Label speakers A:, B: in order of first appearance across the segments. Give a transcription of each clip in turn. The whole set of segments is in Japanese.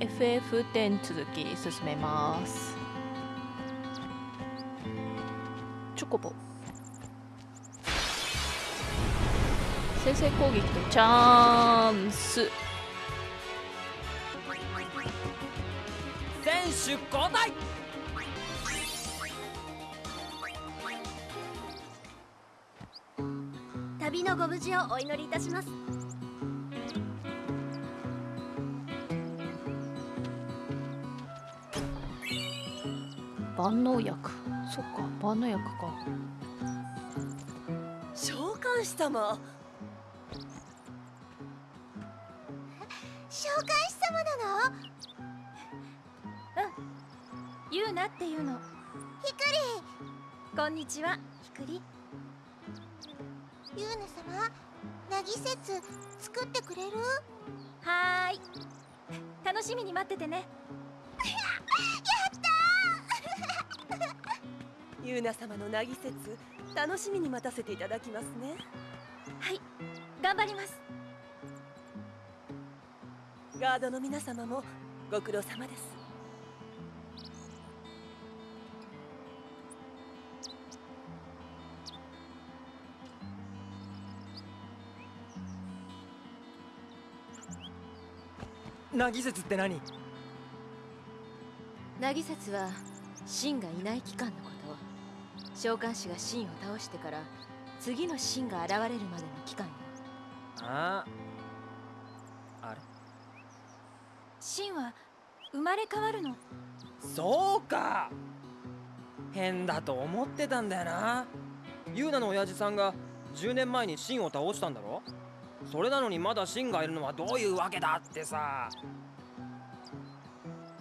A: FF10 続き進めます。チョコボ。先制攻撃とチャンス。
B: 選手交代。
C: 旅のご無事をお祈りいたします
A: 万能薬。そっか万能薬か。
B: 召喚師様。
C: 召喚師様なの？
D: ユーナっていうの。
C: ひく
D: こんにちはひくり。
C: りユーナ様なぎ説作ってくれる？
D: はーい。楽しみに待っててね
B: ユーナ様のなぎ説楽しみに待たせていただきますね。
D: はい頑張ります。
B: ガードの皆様もご苦労様です。
E: なぎ説って何？
F: ナギ説は神がいない期間のこと召喚師が神を倒してから次の神が現れるまでの期間よ。
E: あああれ？
D: 神は生まれ変わるの？
E: そうか。変だと思ってたんだよな。ユーナの親父さんが10年前にシンを倒したんだろ？それなのにまだシンがいるのはどういうわけだってさ。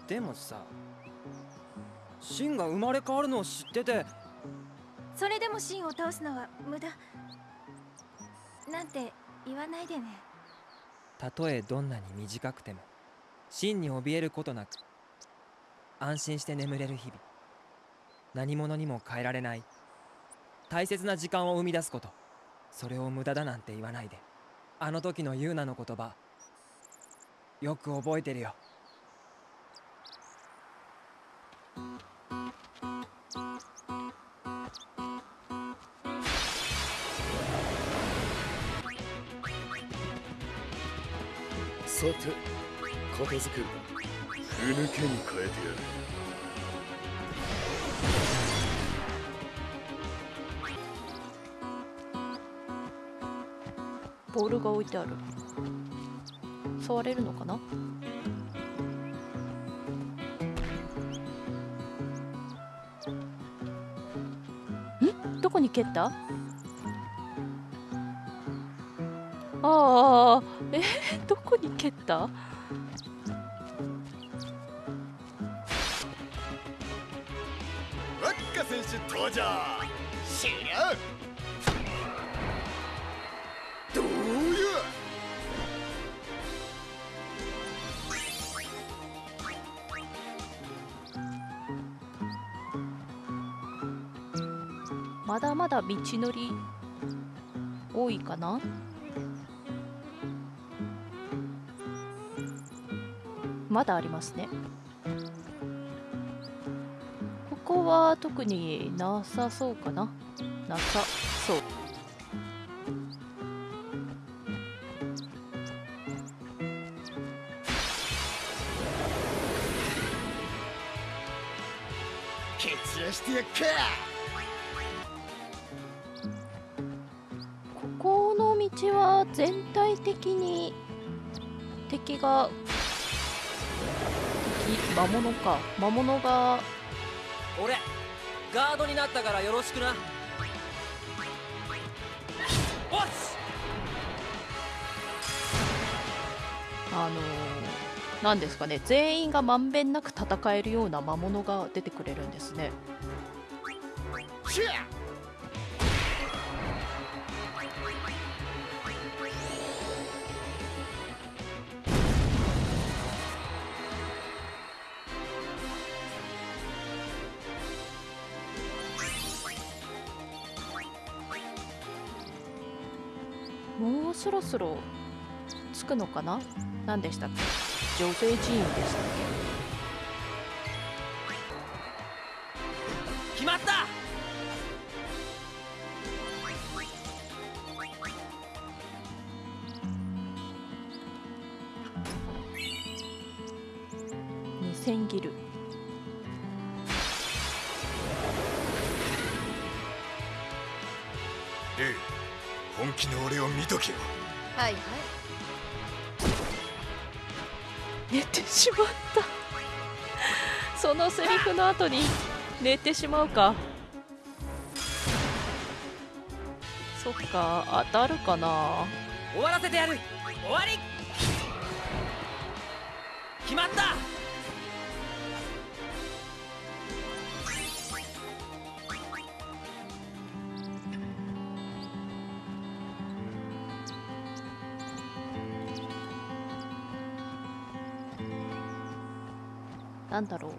E: でもさシンが生まれ変わるのを知ってて
D: それでも神を倒すのは無駄。なんて言わないでね。
E: たとえどんなに短くても真に怯えることなく安心して眠れる日々。何者にも変えられない大切な時間を生み出すこと。それを無駄だなんて言わないで。あの時のユーナの言葉よく覚えてるよ。
G: さて片付けるふぬけに変えてやる
A: ボールが置いてある。触れるのかな？ん？どこに蹴った？ああえーどこに蹴った？
G: ワッカ選手登場。終了。どうや？
A: まだまだ道のり多いかな？まだありますね。ここは特になさそうかな。なさそう。
G: してやっか。
A: ここの道は全体的に敵が敵魔物か。魔物が。
B: 俺ガードになったからよろしくな。
A: あのー、なんですかね。全員がまんべんなく戦えるような魔物が出てくれるんですねそろそろ着くのかな？何でしたっけ？女性寺院でしたっけ？
E: 決まった！
F: はい。はい
A: 寝てしまった。そのセリフの後に寝てしまうか。そっか当たるかな。
E: 終わらせてやる。終わり
A: なんだろう。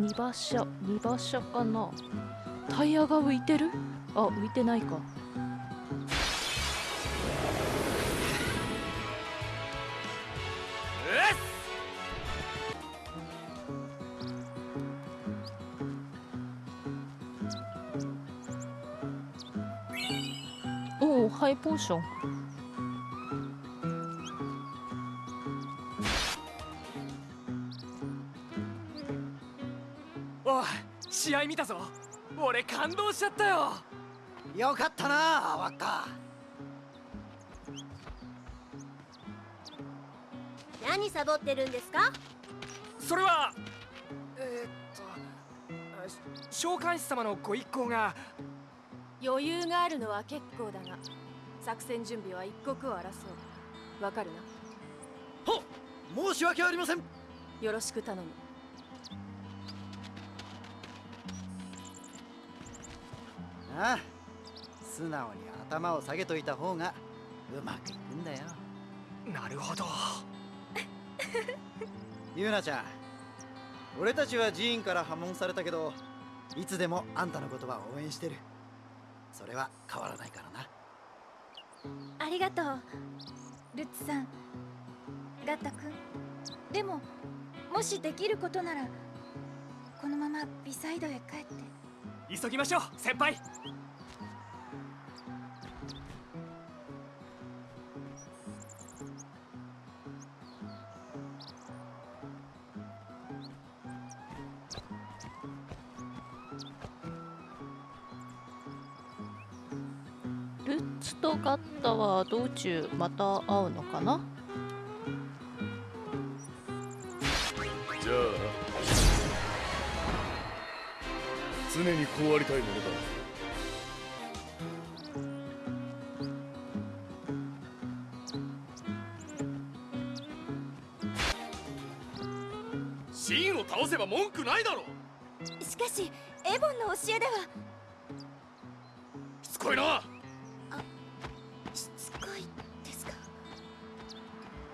A: 2馬車2馬車かな。タイヤが浮いてる？あ浮いてないか。おおハイポーション。
E: おい試合見たぞ。俺感動しちゃったよ。
H: よかったなワッカ
C: 何サボってるんですか？
E: それはえー、っと召喚師様のご一行が。
F: 余裕があるのは結構だが作戦準備は一刻を争う。わかる
H: ほっ！申し訳ありません。
F: なよろしく頼む。
H: ああ素直に頭を下げといた方がうまくいくんだよ。
E: なるほど。
H: ゆうなちゃん俺たちは寺院から破門されたけどいつでもあんたのことは応援してる。それは変わらないからな
D: ありがとう。ルッツさん。ガッタ君。でももしできることならこのままビサイドへ帰って。
E: 急ぎましょう先輩。
A: は道中また会うのかな？
G: じゃあな常にこうありたいものだ。
I: シンを倒せば文句ないだろ
C: しかしエボンの教えでは。
I: しつこいな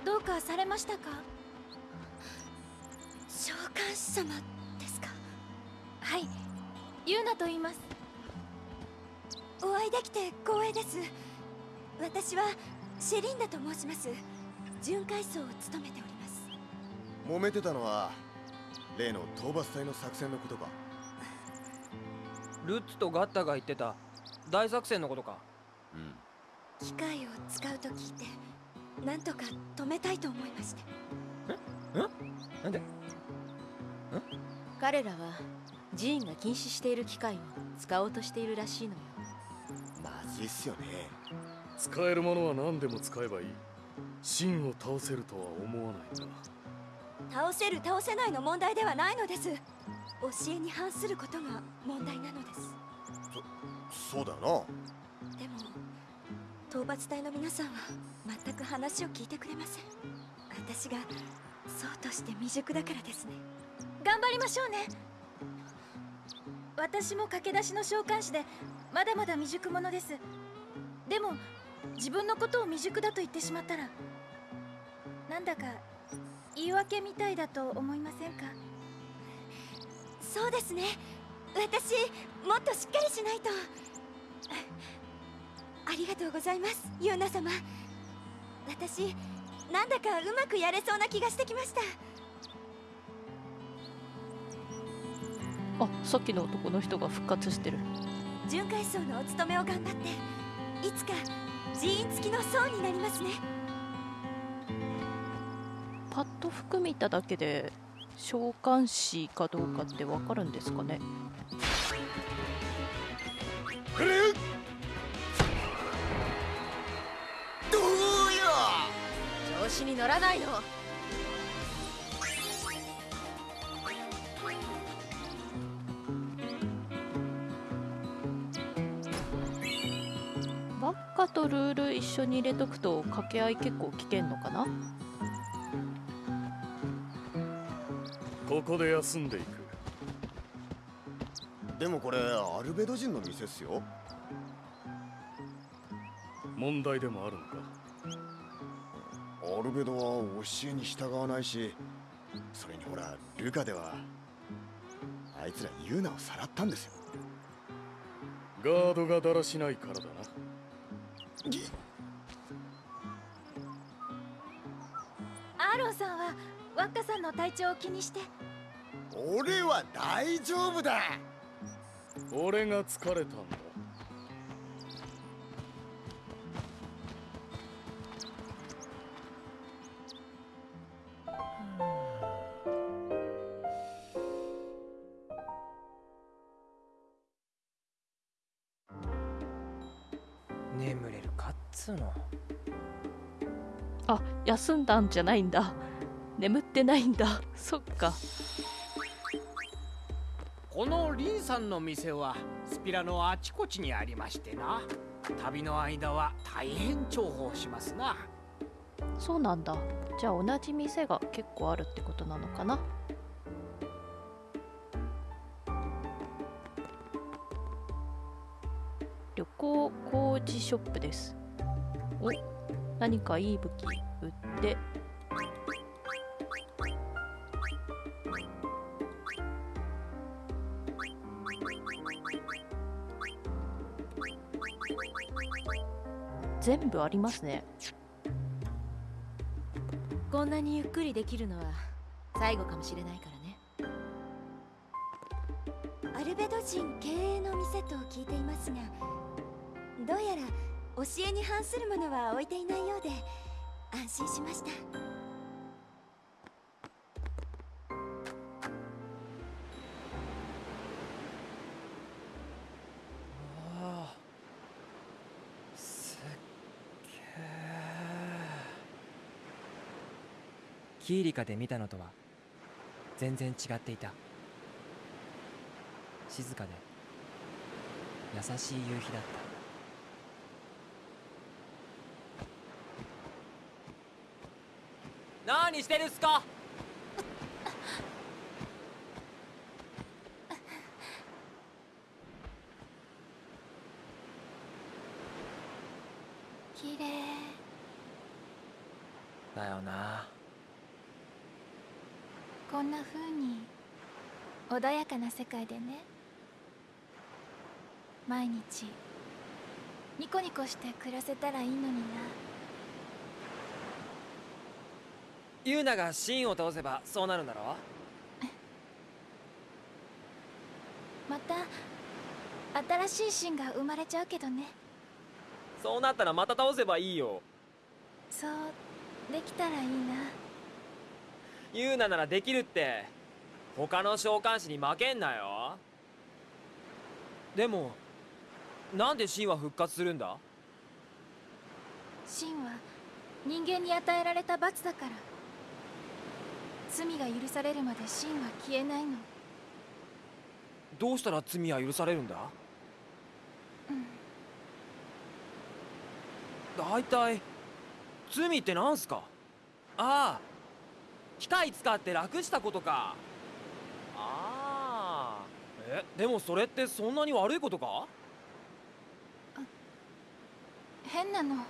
D: どうかされましたか？
C: 召喚師様ですか？
D: はいユーナと言います。
C: お会いできて光栄です。私はシェリンダと申します。巡回層を務めております。
G: 揉めてたのは例の討伐隊の作戦のことか？
E: ルッツとガッタが言ってた大作戦のことか？
G: うん。
C: 機械を使うと聞いてなんとか止めたいと思いまして。
E: なんで？
F: 彼らは寺院が禁止している機械を使おうとしているらしいのよ。
G: まずいっすよね。
I: 使えるものは何でも使えばいい。シンを倒せるとは思わないな
C: 倒せる倒せないの問題ではないのです。教えに反することが問題なのです。
G: そうだよな。
C: でも討伐隊の皆さんは全く話を聞いてくれません。私がそうとして未熟だからですね。
D: 頑張りましょうね。私も駆け出しの召喚師でまだまだ未熟者です。でも自分のことを未熟だと言ってしまったらなんだか言い訳みたいだと思いませんか？
C: そうですね。私もっとしっかりしないと。ありがとうございますユーナ様。私なんだかうまくやれそうな気がしてきました。
A: あさっきの男の人が復活してる。
C: 巡回層のお勤めを頑張っていつか人員付きの層になりますね。
A: パッと服見ただけで召喚師かどうかってわかるんですかね
F: 調子に乗らないの。
A: バッカとルール一緒に入れとくと掛け合い結構危険のかな？
I: ここで休んでいく。
G: でもこれアルベド人の店っすよ。
I: 問題でもあるのか？
G: アルベドは教えに従わないしそれにほらルカではあいつらユーナをさらったんですよ。
I: ガードがだらしないからだな。
D: アーロンさんはワッカさんの体調を気にして。
G: 俺は大丈夫だ。
I: 俺が疲れたんだ
E: 眠れるかっつうの。
A: あ休んだんじゃないんだ。眠ってないんだ。そっか。
J: このリンさんの店はスピラのあちこちにありましてな。旅の間は大変重宝しますな。
A: そうなんだ。じゃあ同じ店が結構あるってことなのかなショップです。お何かいい武器売って。全部ありますね。
F: こんなにゆっくりできるのは最後かもしれないからね。
C: アルベド人経営の店と聞いていますがどうやら教えに反するものは置いていないようで安心しました。
E: ああすっげえキーリカで見たのとは全然違っていた。静かで優しい夕日だった。何してるっすか？
D: 綺麗。
E: だよな。
D: こんな風に穏やかな世界でね。毎日ニコニコして暮らせたらいいのにな
E: ユーナがシーンを倒せばそうなるんだろ
D: また新しいシーンが生まれちゃうけどね。
E: そうなったらまた倒せばいいよ。
D: そうできたらいいな。
E: ユーナならできるって他の召喚師に負けんなよ。でもなんでシンは復活するんだ？
D: シンは人間に与えられた罰だから罪が許されるまでシンは消えないの。
E: どうしたら罪は許されるんだ？
D: うん。
E: 大体罪ってなんすか？ああ機械使って楽したことか。ああ。えでもそれってそんなに悪いことか？
D: 変なの。
E: ん？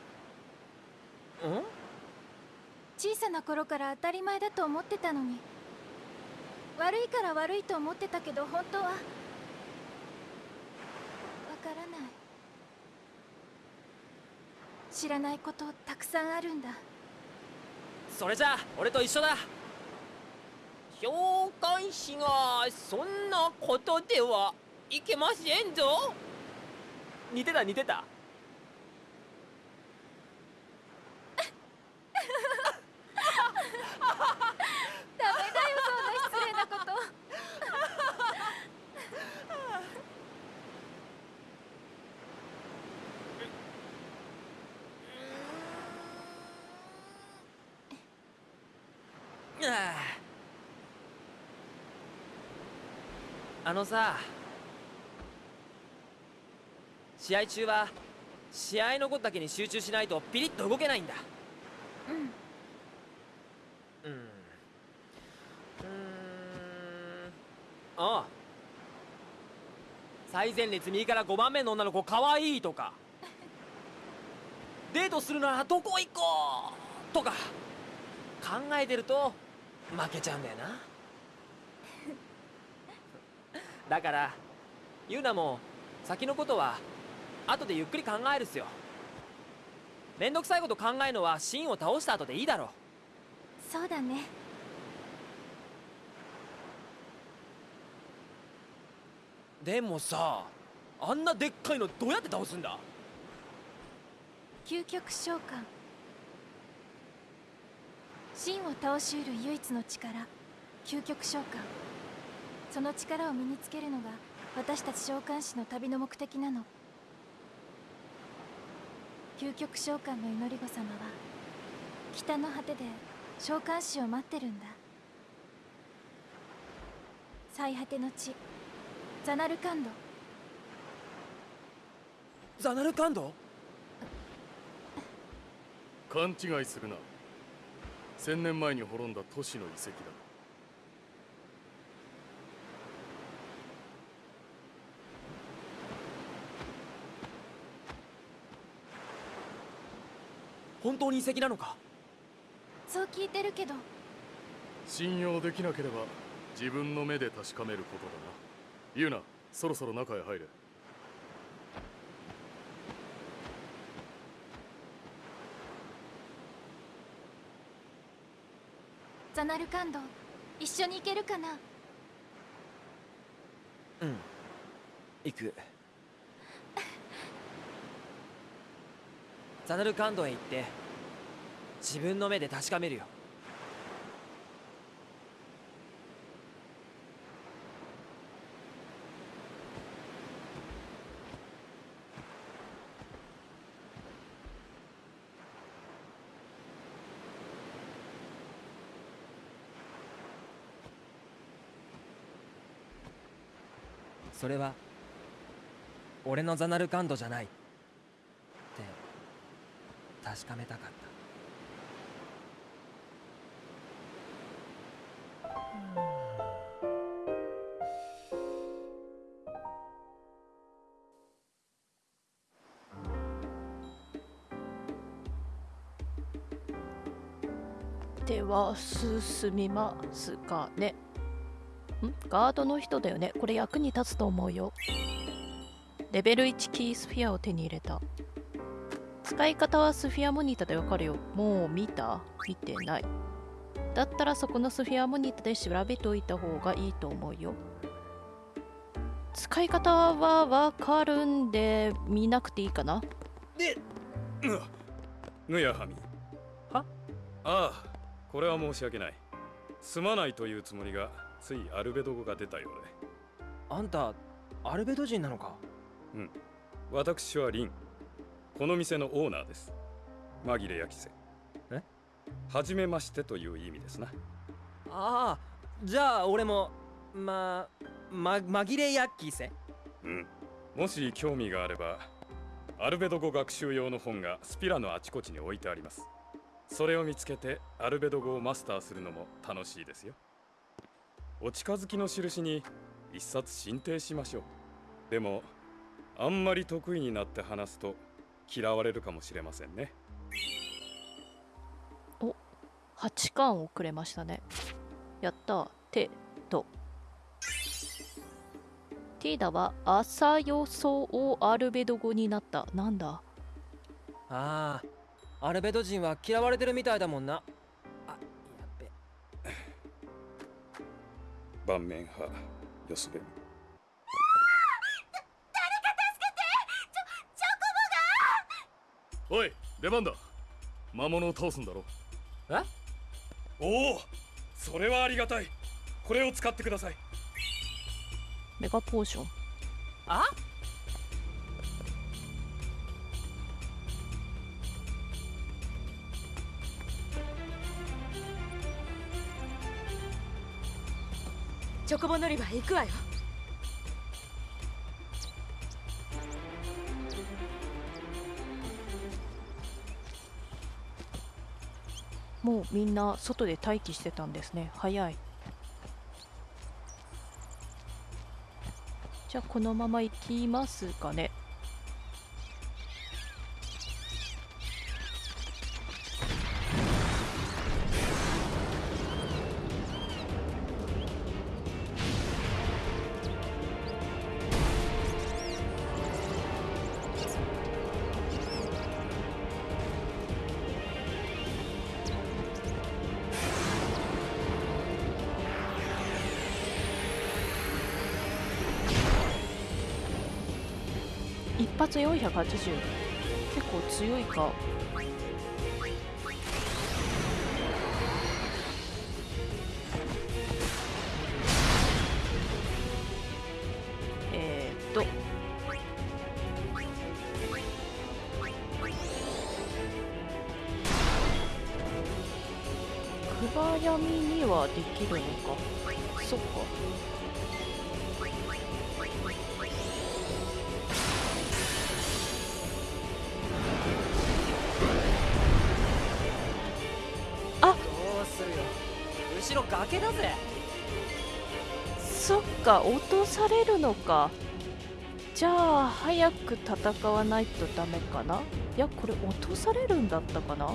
D: 小さな頃から当たり前だと思ってたのに。悪いから悪いと思ってたけど本当は。わからない。知らないことたくさんあるんだ。
E: それじゃあ俺と一緒だ。
K: 召喚師がそんなことではいけませんぞ。
E: 似てた似てた
D: ダメだよそんな失礼なこと
E: あのさ試合中は試合のことだけに集中しないとピリッと動けないんだ。
D: うん。
E: うん。うーん。ああ。最前列右から5番目の女の子かわいいとか。デートするならどこ行こうとか。考えてると負けちゃうんだよなだからユナも先のことは後でゆっくり考えるっすよ。めんどくさいこと考えるのはシンを倒した後でいいだろ
D: そうだね。
E: でもさあんなでっかいのどうやって倒すんだ？
D: 究極召喚。真を倒しうる唯一の力究極召喚その力を身につけるのが私たち召喚師の旅の目的なの。究極召喚の祈り子様は北の果てで召喚師を待ってるんだ。最果ての地ザナルカンド。
E: ザナルカンド？
I: 勘違いするな。千年前に滅んだ都市の遺跡だ
E: 本当に遺跡なのか？
D: そう聞いてるけど。
I: 信用できなければ自分の目で確かめることだな。ユナそろそろ中へ入れ。
D: ザナルカンド一緒に行けるかな？
E: うん。行くザナルカンドへ行って自分の目で確かめるよ。それは俺のザナルカンドじゃない。確かめたかった。
A: では進みますかね。ん？ガードの人だよね。これ役に立つと思うよ。レベル1キースフィアを手に入れた。使い方はスフィアモニタでわかるよ。もう見た？見てない。だったらそこのスフィアモニタで調べておいた方がいいと思うよ。使い方はわかるんで見なくていいかな？
L: でぬやはみ。
E: は？
L: ああこれは申し訳ない。すまないというつもりがついアルベド語が出たようで。
E: あんたアルベド人なのか？
L: うん。私はリンこの店のオーナーです。紛れ焼きせ
E: え？
L: はじめましてという意味ですな。
E: ああじゃあ俺もまま紛れヤッキーせ
L: うん。もし興味があればアルベド語学習用の本がスピラのあちこちに置いてあります。それを見つけてアルベド語をマスターするのも楽しいですよ。お近づきの印に一冊進呈しましょう。でもあんまり得意になって話すと嫌われるかもしれませんね。
A: 8巻をくれましたね。やった。手とティーダは朝予想をアルベド語になった。なんだ？
E: ああアルベド人は嫌われてるみたいだもんな。あやっべ。
L: 盤面派よすべ。み
I: おい出番だ魔物を倒すんだろ。
E: え？
L: おおそれはありがたい。これを使ってください。
A: メガポーション。
J: あ？
F: チョコボ乗り場へ行くわよ
A: もうみんな外で待機してたんですね。早い。じゃあこのまま行きますかね。一発480結構強いか。えー、っと。暗闇にはできるのか。そっか。
J: 後ろ崖だぜ。
A: そっか落とされるのか。じゃあ早く戦わないとダメかな？いやこれ落とされるんだったかな？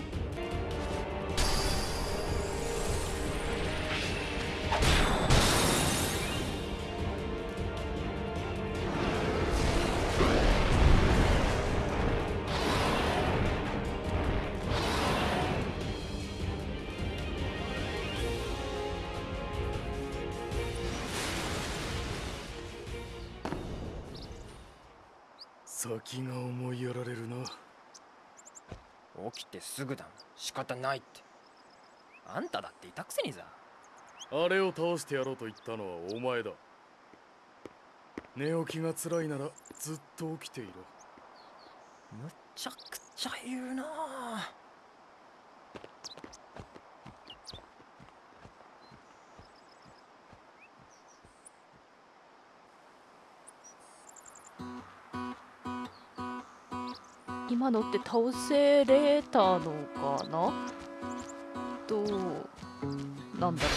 I: 先が思いやられるな。
E: 起きてすぐだ仕方ないって。あんただっていたくせにさ。
I: あれを倒してやろうと言ったのはお前だ。寝起きが辛いならずっと起きていろ。
E: むちゃくちゃ言うなあ
A: 今のって倒せれたのかな？どうなんだろ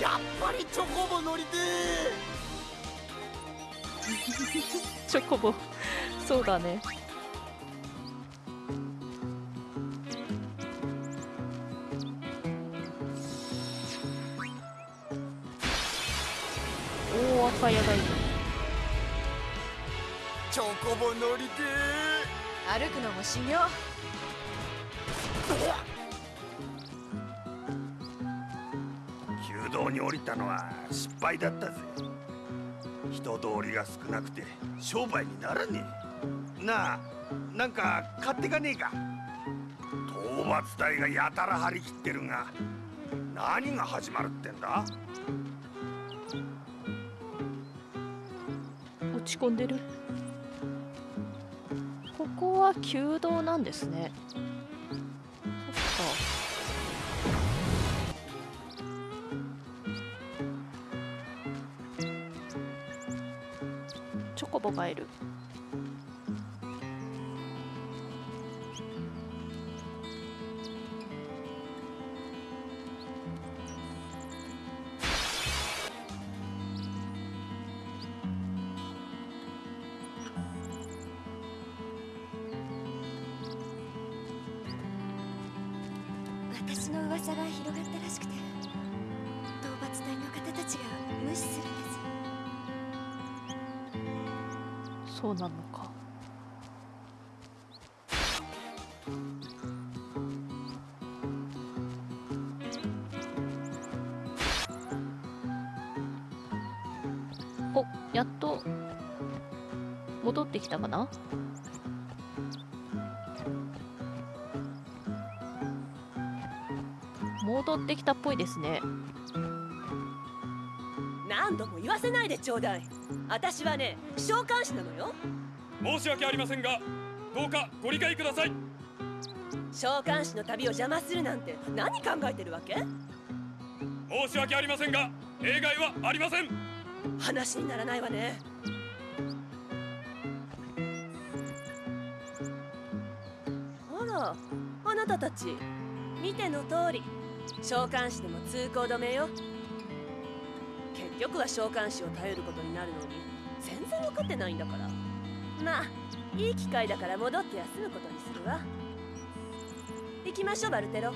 H: やっぱりチョコボ乗りて
A: う チョコボ。そうだね。おお赤やがい
H: コボ乗りて
F: 歩くのも修行
M: 弓道に降りたのは失敗だったぜ。人通りが少なくて商売にならねえ。なあなんか買ってかねえか。討伐隊がやたら張り切ってるが何が始まるってんだ？
A: 落ち込んでる？は弓道なんですね。そっか。チョコボがいる。おやっと戻ってきたかな？戻ってきたっぽいですね。
B: 何度も言わせないでちょうだい。私はね召喚師なのよ。
L: 申し訳ありませんがどうかご理解ください。
B: 召喚師の旅を邪魔するなんて何考えてるわけ？
L: 申し訳ありませんが例外はありません
B: 話にならないわね。あらあなたたち見ての通り。召喚師でも通行止めよ。結局は召喚師を頼ることになるのに全然分かってないんだから。まあいい機会だから戻って休むことにするわ。行きましょうバルテロ。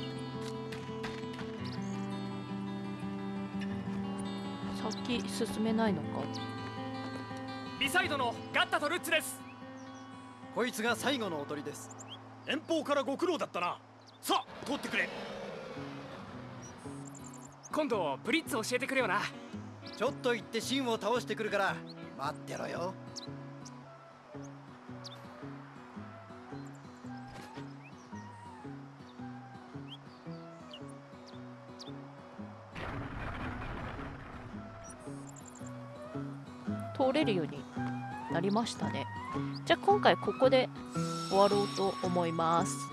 A: 先進めないのか？
N: ビサイドのガッタとルッツです。
H: こいつが最後の踊りです。
M: 遠方からご苦労だったな。さあ通ってくれ。
N: 今度ブリッツ教えてくれよな。
H: ちょっと行ってシンを倒してくるから待ってろよ
A: 通れるようになりましたね。じゃあ今回ここで終わろうと思います。